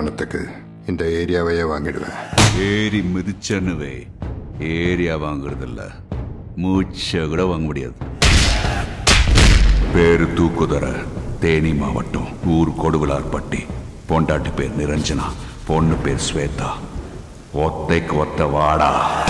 பணத்துக்கு இந்த ஏரியாவையே வாங்கிடுவேன். ஏறி மிதிச்சனுவே ஏரியா வாங்குறதில்ல. மூச்சை கூட வாங்க முடியாது. பேரு தூக்குதர தேனி மாவட்டம் ஊர் கொடுவிலார்பட்டி. பொண்டாட்டி பேர் நிரஞ்சனா பொண்ணு பேர் ஸ்வேதா. ஒத்தைக்கு ஒத்த வாடா.